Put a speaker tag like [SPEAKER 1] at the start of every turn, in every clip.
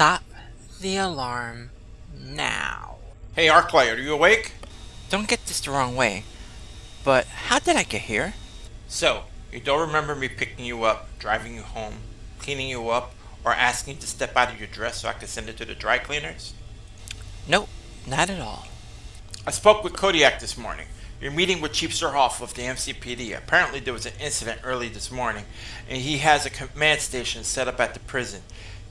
[SPEAKER 1] alarm now.
[SPEAKER 2] Hey, Arclight, are you awake?
[SPEAKER 1] Don't get this the wrong way, but how did I get here?
[SPEAKER 2] So, you don't remember me picking you up, driving you home, cleaning you up, or asking you to step out of your dress so I could send it to the dry cleaners?
[SPEAKER 1] Nope, not at all.
[SPEAKER 2] I spoke with Kodiak this morning. You're meeting with Chief Surhoff of the MCPD. Apparently there was an incident early this morning, and he has a command station set up at the prison.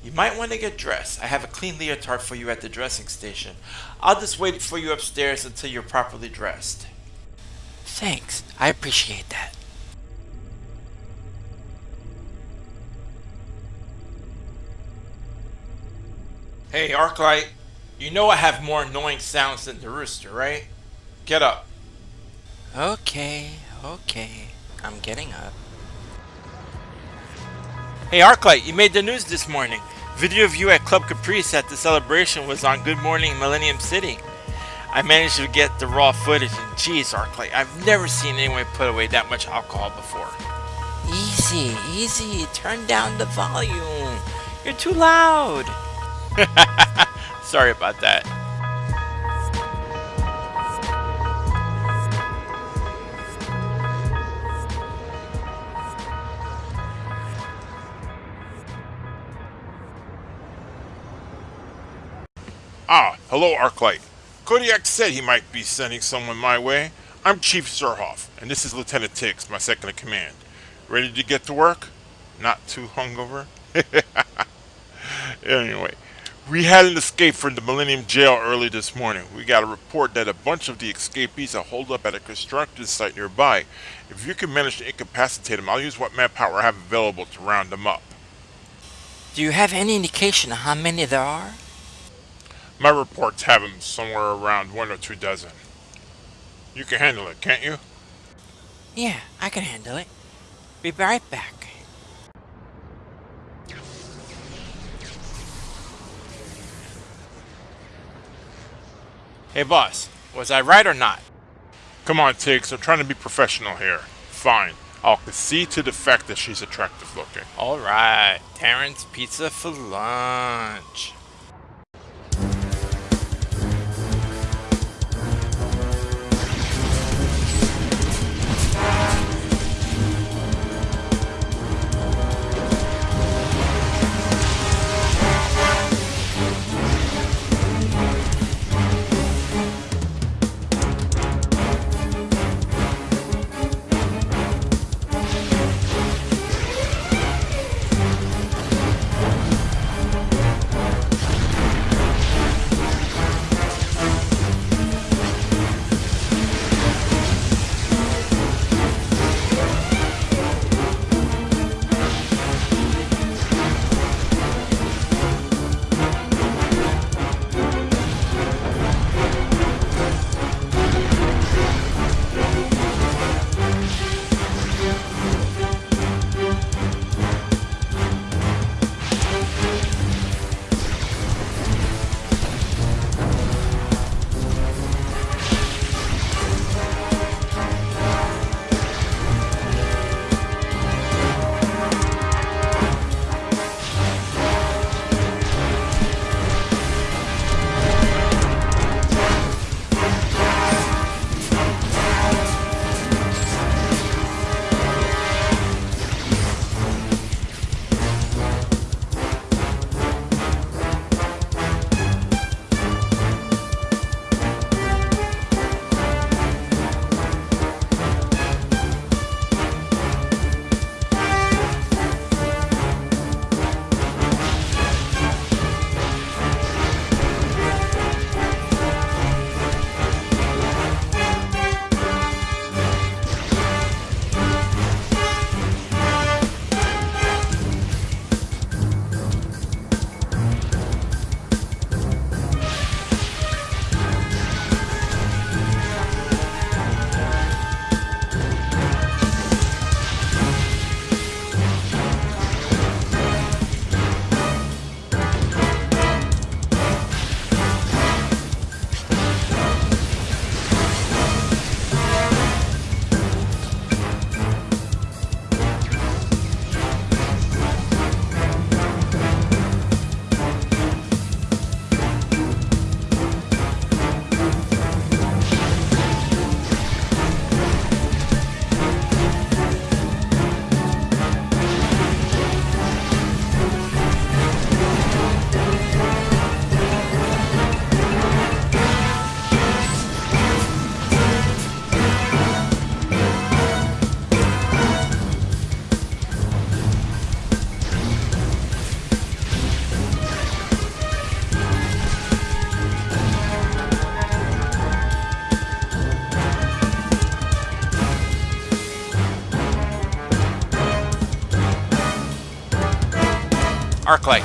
[SPEAKER 2] You might want to get dressed. I have a clean leotard for you at the dressing station. I'll just wait for you upstairs until you're properly dressed.
[SPEAKER 1] Thanks, I appreciate that.
[SPEAKER 2] Hey, Arclight, you know I have more annoying sounds than the rooster, right? Get up.
[SPEAKER 1] Okay, okay. I'm getting up.
[SPEAKER 2] Hey, Arclight, you made the news this morning. Video of you at Club Caprice at the celebration was on Good Morning Millennium City. I managed to get the raw footage, and geez, Arclight, I've never seen anyone put away that much alcohol before.
[SPEAKER 1] Easy, easy. Turn down the volume. You're too loud.
[SPEAKER 2] Sorry about that.
[SPEAKER 3] Hello, Arclight. Kodiak said he might be sending someone my way. I'm Chief Surhoff, and this is Lieutenant Tiggs, my second in command. Ready to get to work? Not too hungover? anyway, we had an escape from the Millennium Jail early this morning. We got a report that a bunch of the escapees are holed up at a construction site nearby. If you can manage to incapacitate them, I'll use what manpower I have available to round them up.
[SPEAKER 1] Do you have any indication of how many there are?
[SPEAKER 3] My reports have them somewhere around one or two dozen. You can handle it, can't you?
[SPEAKER 1] Yeah, I can handle it. Be right back.
[SPEAKER 2] Hey, boss, was I right or not?
[SPEAKER 3] Come on, Tiggs, I'm trying to be professional here. Fine. I'll concede to the fact that she's attractive looking.
[SPEAKER 2] Alright, Terrence Pizza for lunch. Arclight.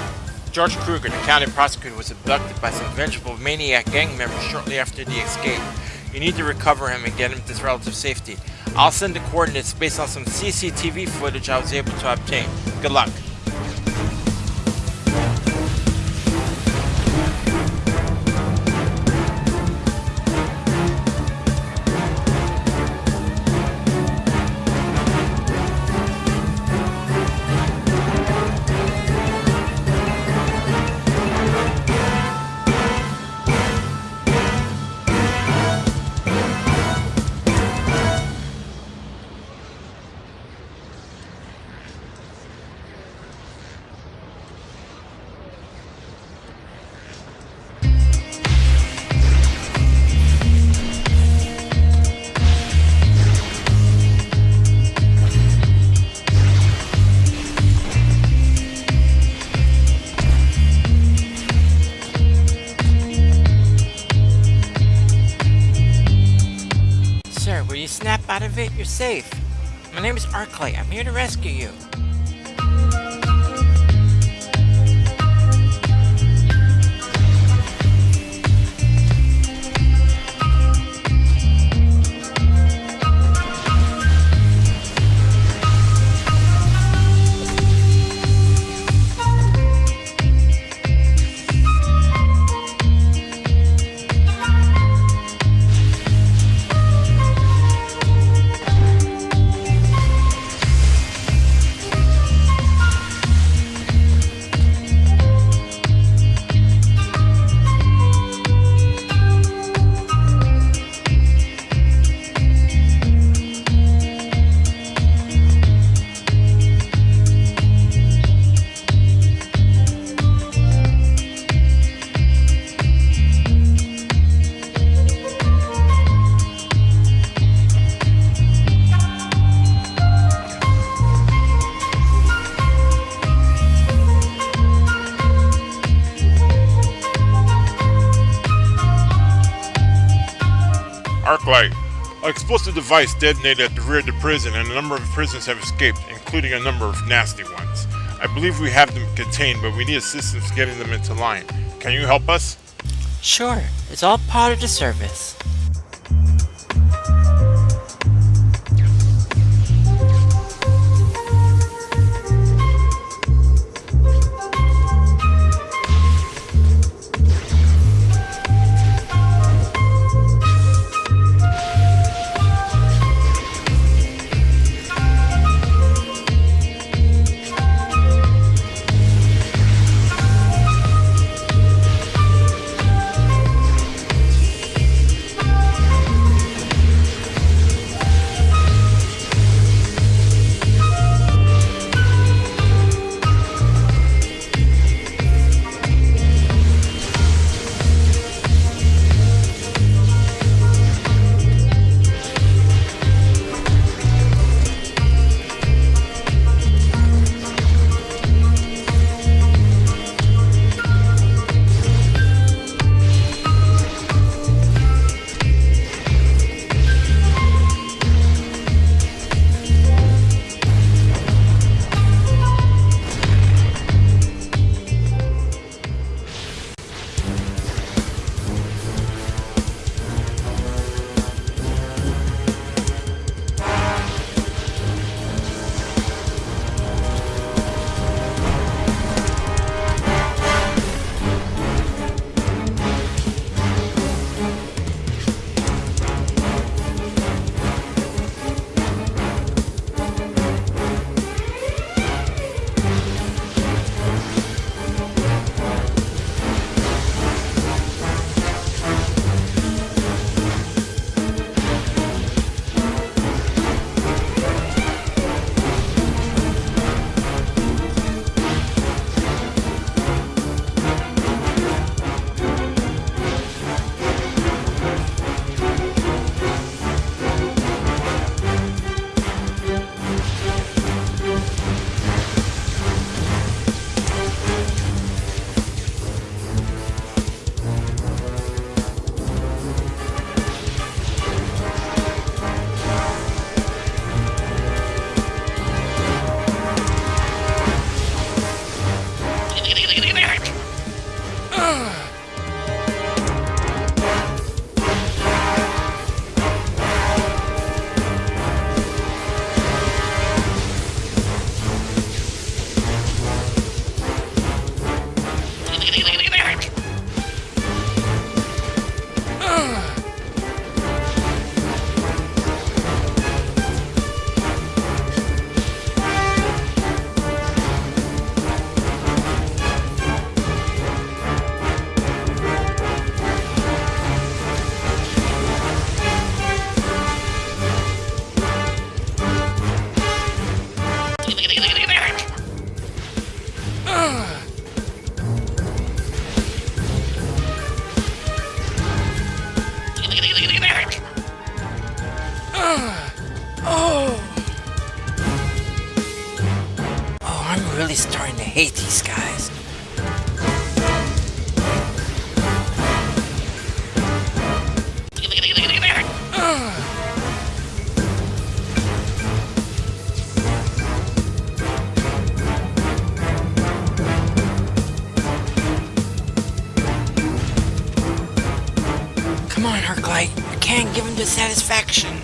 [SPEAKER 2] George Kruger, the county prosecutor, was abducted by some vengeful maniac gang members shortly after the escape. You need to recover him and get him to relative safety. I'll send the coordinates based on some CCTV footage I was able to obtain. Good luck.
[SPEAKER 1] Out of it? You're safe. My name is Arclight. I'm here to rescue you.
[SPEAKER 3] Explosive device detonated at the rear of the prison, and a number of prisoners have escaped, including a number of nasty ones. I believe we have them contained, but we need assistance getting them into line. Can you help us?
[SPEAKER 1] Sure, it's all part of the service. Lily. On, You can't give him dissatisfaction.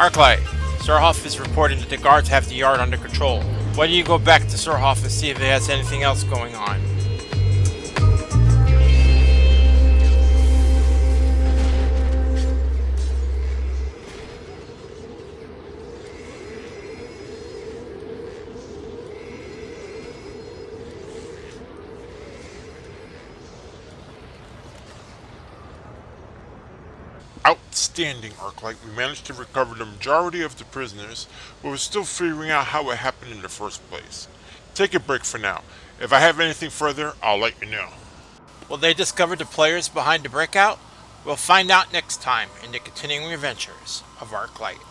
[SPEAKER 2] Arclight, Surhoff is reporting that the guards have the yard under control. Why don't you go back to Surhoff and see if he has anything else going on?
[SPEAKER 3] Outstanding, Arclight. We managed to recover the majority of the prisoners, but we're still figuring out how it happened in the first place. Take a break for now. If I have anything further, I'll let you know.
[SPEAKER 2] Will they discover the players behind the breakout? We'll find out next time in the continuing adventures of Arclight.